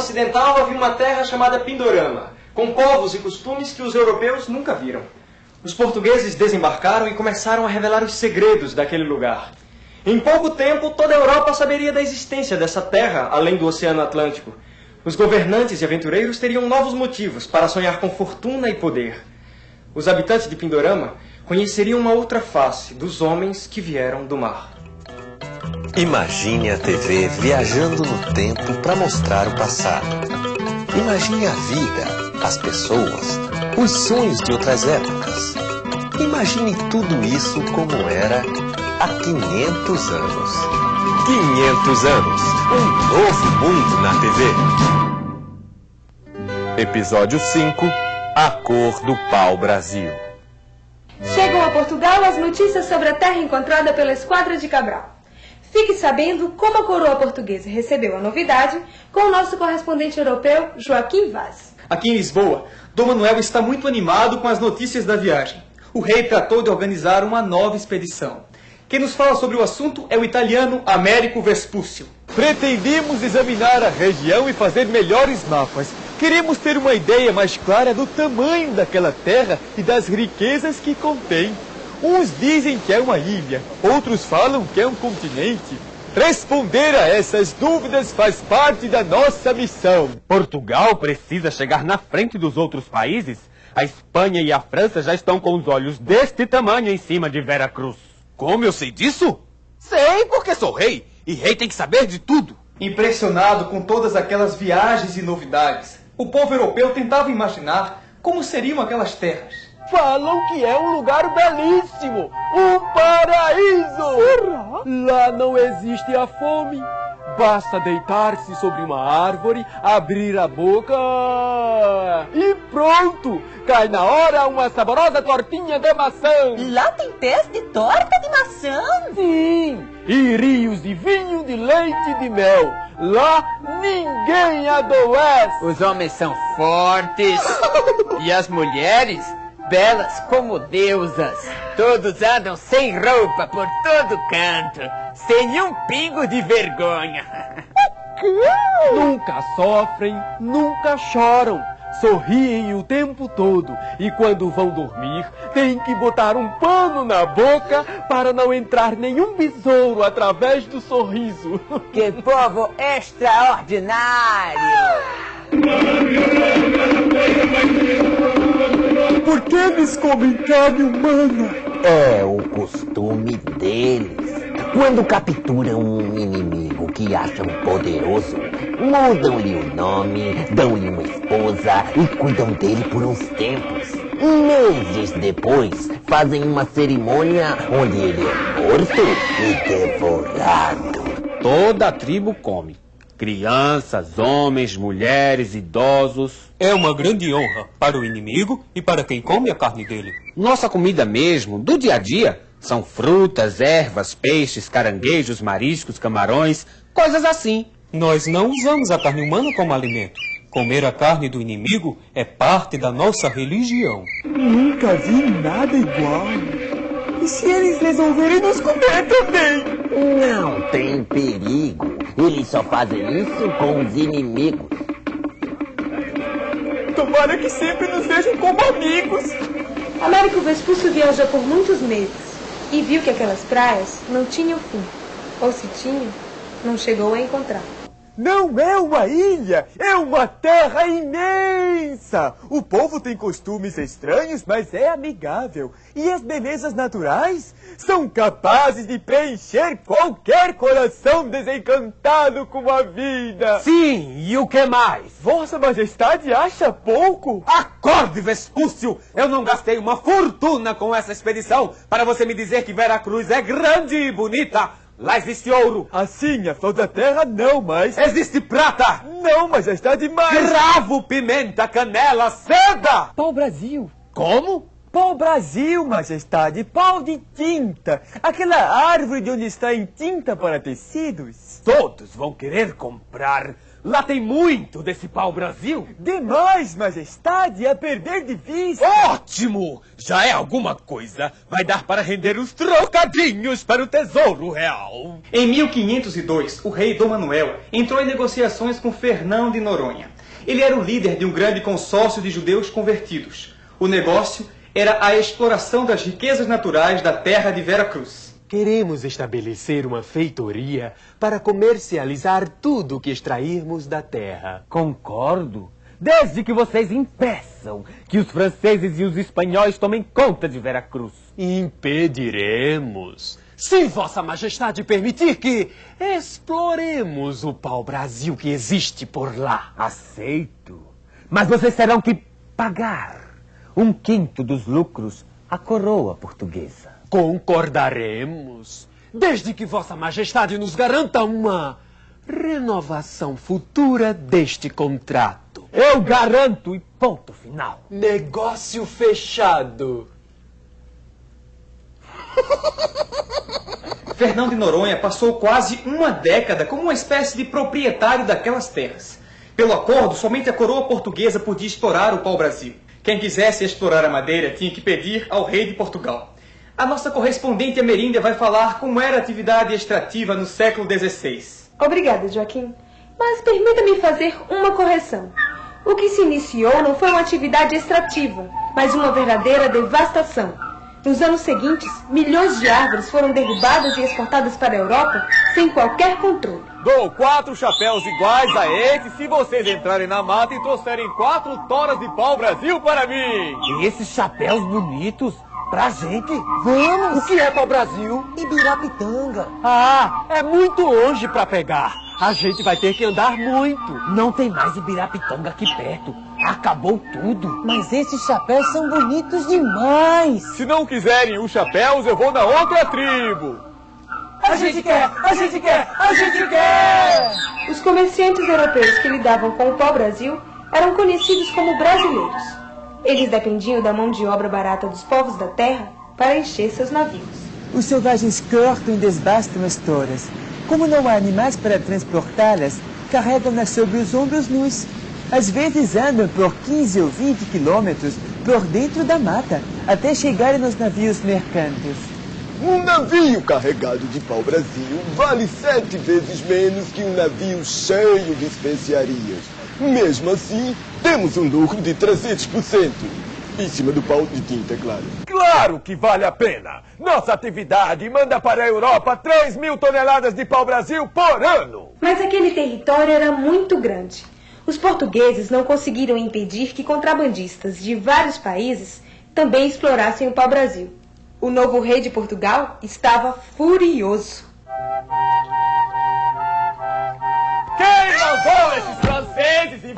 Ocidental havia uma terra chamada Pindorama, com povos e costumes que os europeus nunca viram. Os portugueses desembarcaram e começaram a revelar os segredos daquele lugar. Em pouco tempo, toda a Europa saberia da existência dessa terra além do Oceano Atlântico. Os governantes e aventureiros teriam novos motivos para sonhar com fortuna e poder. Os habitantes de Pindorama conheceriam uma outra face dos homens que vieram do mar. Imagine a TV viajando no tempo para mostrar o passado. Imagine a vida, as pessoas, os sonhos de outras épocas. Imagine tudo isso como era há 500 anos. 500 anos, um novo mundo na TV. Episódio 5, A Cor do Pau Brasil. Chegam a Portugal as notícias sobre a terra encontrada pela Esquadra de Cabral. Fique sabendo como a coroa portuguesa recebeu a novidade com o nosso correspondente europeu, Joaquim Vaz. Aqui em Lisboa, Dom Manuel está muito animado com as notícias da viagem. O rei tratou de organizar uma nova expedição. Quem nos fala sobre o assunto é o italiano Américo Vespúcio. Pretendemos examinar a região e fazer melhores mapas. Queremos ter uma ideia mais clara do tamanho daquela terra e das riquezas que contém. Uns dizem que é uma ilha, outros falam que é um continente. Responder a essas dúvidas faz parte da nossa missão. Portugal precisa chegar na frente dos outros países? A Espanha e a França já estão com os olhos deste tamanho em cima de Vera Cruz. Como eu sei disso? Sei, porque sou rei. E rei tem que saber de tudo. Impressionado com todas aquelas viagens e novidades, o povo europeu tentava imaginar como seriam aquelas terras. Falam que é um lugar belíssimo, um paraíso. Será? Lá não existe a fome. Basta deitar-se sobre uma árvore, abrir a boca e pronto! Cai na hora uma saborosa tortinha de maçã. Lá tem pés de torta de maçã? Sim! E rios de vinho, de leite e de mel. Lá ninguém adoece. Os homens são fortes e as mulheres belas como deusas. Todos andam sem roupa por todo canto, sem um pingo de vergonha. Nunca sofrem, nunca choram. Sorriem o tempo todo e quando vão dormir têm que botar um pano na boca para não entrar nenhum besouro através do sorriso. Que povo extraordinário! Por que eles comem carne humana? É o costume deles. Quando capturam um inimigo que acham poderoso, mudam-lhe o nome, dão-lhe uma esposa e cuidam dele por uns tempos. Meses depois, fazem uma cerimônia onde ele é morto e devorado. Toda a tribo come. Crianças, homens, mulheres, idosos. É uma grande honra para o inimigo e para quem come a carne dele. Nossa comida mesmo, do dia a dia, são frutas, ervas, peixes, caranguejos, mariscos, camarões, coisas assim. Nós não usamos a carne humana como alimento. Comer a carne do inimigo é parte da nossa religião. Nunca vi nada igual. E se eles resolverem nos comer também? Não tem perigo. Eles só fazem isso com os inimigos. Tomara que sempre nos vejam como amigos. Américo Vespúcio viajou por muitos meses e viu que aquelas praias não tinham fim. Ou se tinham, não chegou a encontrar. Não é uma ilha, é uma terra imensa. O povo tem costumes estranhos, mas é amigável. E as belezas naturais são capazes de preencher qualquer coração desencantado com a vida. Sim, e o que mais? Vossa Majestade acha pouco? Acorde, Vespúcio! Eu não gastei uma fortuna com essa expedição para você me dizer que Vera Cruz é grande e bonita. Lá existe ouro. Assim, a flor da terra não, mas... Existe prata. Não, mas já está demais. Cravo, pimenta, canela, seda. Pau Brasil. Como? Pau-brasil, majestade, pau de tinta. Aquela árvore de onde está em tinta para tecidos. Todos vão querer comprar. Lá tem muito desse pau-brasil. Demais, majestade, a perder de vista. Ótimo! Já é alguma coisa. Vai dar para render uns trocadinhos para o tesouro real. Em 1502, o rei Dom Manuel entrou em negociações com Fernão de Noronha. Ele era o líder de um grande consórcio de judeus convertidos. O negócio era a exploração das riquezas naturais da terra de Vera Cruz. Queremos estabelecer uma feitoria para comercializar tudo o que extrairmos da terra. Concordo. Desde que vocês impeçam que os franceses e os espanhóis tomem conta de Vera Cruz. Impediremos. Se Vossa Majestade permitir que exploremos o pau-brasil que existe por lá. Aceito. Mas vocês terão que pagar um quinto dos lucros à coroa portuguesa. Concordaremos, desde que Vossa Majestade nos garanta uma renovação futura deste contrato. Eu garanto e ponto final. Negócio fechado. Fernão de Noronha passou quase uma década como uma espécie de proprietário daquelas terras. Pelo acordo, somente a coroa portuguesa podia explorar o pau-brasil. Quem quisesse explorar a madeira tinha que pedir ao rei de Portugal. A nossa correspondente ameríndia vai falar como era a atividade extrativa no século XVI. Obrigada, Joaquim. Mas permita-me fazer uma correção. O que se iniciou não foi uma atividade extrativa, mas uma verdadeira devastação. Nos anos seguintes, milhões de árvores foram derrubadas e exportadas para a Europa sem qualquer controle. Dou quatro chapéus iguais a esse se vocês entrarem na mata e trouxerem quatro toras de pau-brasil para mim. E esses chapéus bonitos? Pra gente? Vamos! O que é pau-brasil? Ibirapitanga. Ah, é muito longe para pegar. A gente vai ter que andar muito. Não tem mais Ibirapitanga aqui perto. Acabou tudo. Mas esses chapéus são bonitos demais. Se não quiserem os chapéus, eu vou na outra tribo. A gente quer! A gente quer! A gente quer! Os comerciantes europeus que lidavam com o pau-brasil eram conhecidos como brasileiros. Eles dependiam da mão de obra barata dos povos da terra para encher seus navios. Os selvagens cortam e desbastam as toras. Como não há animais para transportá-las, carregam-nas sobre os ombros nus. Às vezes andam por 15 ou 20 quilômetros por dentro da mata, até chegarem nos navios mercantes. Um navio carregado de pau-brasil vale sete vezes menos que um navio cheio de especiarias. Mesmo assim, temos um lucro de 300%. Em cima do pau de tinta, é claro. Claro que vale a pena. Nossa atividade manda para a Europa 3 mil toneladas de pau-brasil por ano. Mas aquele território era muito grande. Os portugueses não conseguiram impedir que contrabandistas de vários países também explorassem o pau-brasil. O novo rei de Portugal estava furioso. Quem esses franceses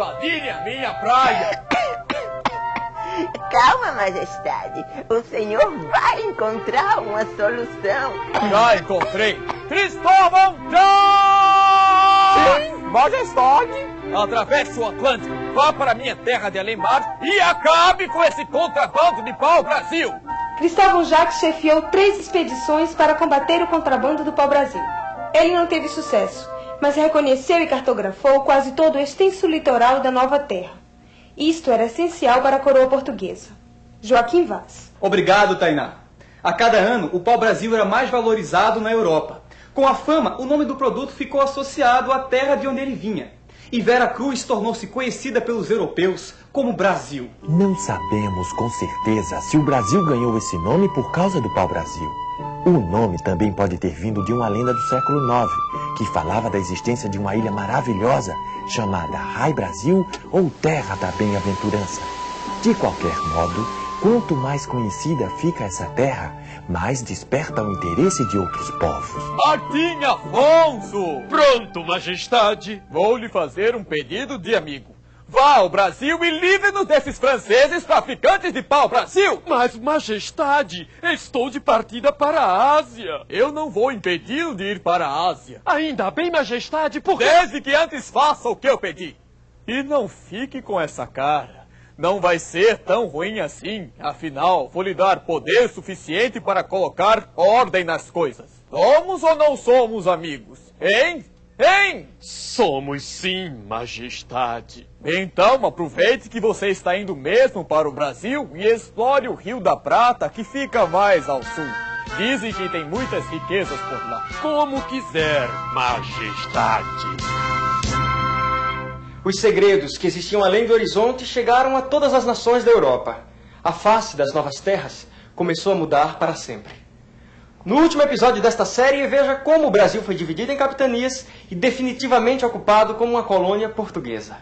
invadirem a minha praia? Calma, majestade. O senhor vai encontrar uma solução. Já encontrei. Cristóvão John! Sim, majestade. Atravesse o Atlântico, vá para minha terra de Alemar e acabe com esse contrabando de pau-brasil. Cristóvão Jacques chefiou três expedições para combater o contrabando do pau-brasil. Ele não teve sucesso, mas reconheceu e cartografou quase todo o extenso litoral da nova terra. Isto era essencial para a coroa portuguesa. Joaquim Vaz. Obrigado, Tainá. A cada ano, o pau-brasil era mais valorizado na Europa. Com a fama, o nome do produto ficou associado à terra de onde ele vinha. E Vera Cruz tornou-se conhecida pelos europeus como Brasil. Não sabemos com certeza se o Brasil ganhou esse nome por causa do pau-brasil. O nome também pode ter vindo de uma lenda do século IX, que falava da existência de uma ilha maravilhosa chamada Rai Brasil ou Terra da Bem-aventurança. De qualquer modo, quanto mais conhecida fica essa terra, mais desperta o interesse de outros povos. Martim Afonso! Pronto, majestade. Vou lhe fazer um pedido de amigo. Vá ao Brasil e livre-nos desses franceses traficantes de pau-brasil! Mas, majestade, estou de partida para a Ásia. Eu não vou impedi-lo de ir para a Ásia. Ainda bem, majestade, porque... Desde que antes faça o que eu pedi. E não fique com essa cara. Não vai ser tão ruim assim. Afinal, vou lhe dar poder suficiente para colocar ordem nas coisas. Somos ou não somos amigos? Hein? Hein? Somos sim, majestade. Então aproveite que você está indo mesmo para o Brasil e explore o Rio da Prata, que fica mais ao sul. Dizem que tem muitas riquezas por lá. Como quiser, majestade. Os segredos que existiam além do horizonte chegaram a todas as nações da Europa. A face das novas terras começou a mudar para sempre. No último episódio desta série, veja como o Brasil foi dividido em capitanias e definitivamente ocupado como uma colônia portuguesa.